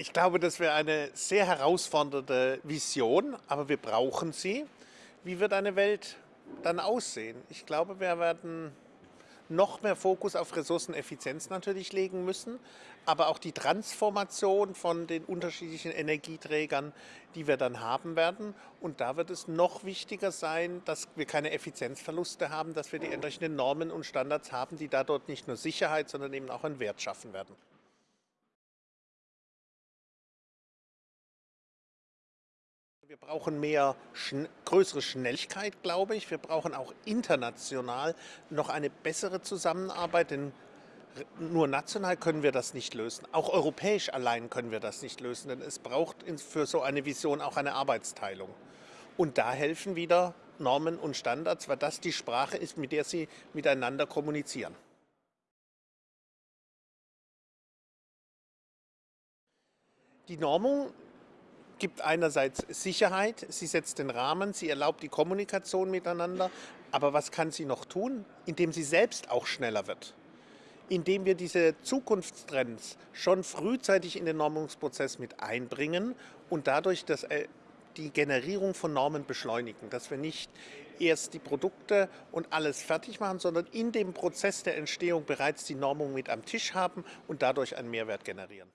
Ich glaube, das wäre eine sehr herausfordernde Vision, aber wir brauchen sie. Wie wird eine Welt dann aussehen? Ich glaube, wir werden noch mehr Fokus auf Ressourceneffizienz natürlich legen müssen, aber auch die Transformation von den unterschiedlichen Energieträgern, die wir dann haben werden. Und da wird es noch wichtiger sein, dass wir keine Effizienzverluste haben, dass wir die entsprechenden Normen und Standards haben, die da dort nicht nur Sicherheit, sondern eben auch einen Wert schaffen werden. Wir brauchen mehr, schn größere Schnelligkeit, glaube ich. Wir brauchen auch international noch eine bessere Zusammenarbeit, denn nur national können wir das nicht lösen. Auch europäisch allein können wir das nicht lösen, denn es braucht für so eine Vision auch eine Arbeitsteilung. Und da helfen wieder Normen und Standards, weil das die Sprache ist, mit der sie miteinander kommunizieren. Die Normung gibt einerseits Sicherheit, sie setzt den Rahmen, sie erlaubt die Kommunikation miteinander, aber was kann sie noch tun? Indem sie selbst auch schneller wird. Indem wir diese Zukunftstrends schon frühzeitig in den Normungsprozess mit einbringen und dadurch das, äh, die Generierung von Normen beschleunigen, dass wir nicht erst die Produkte und alles fertig machen, sondern in dem Prozess der Entstehung bereits die Normung mit am Tisch haben und dadurch einen Mehrwert generieren.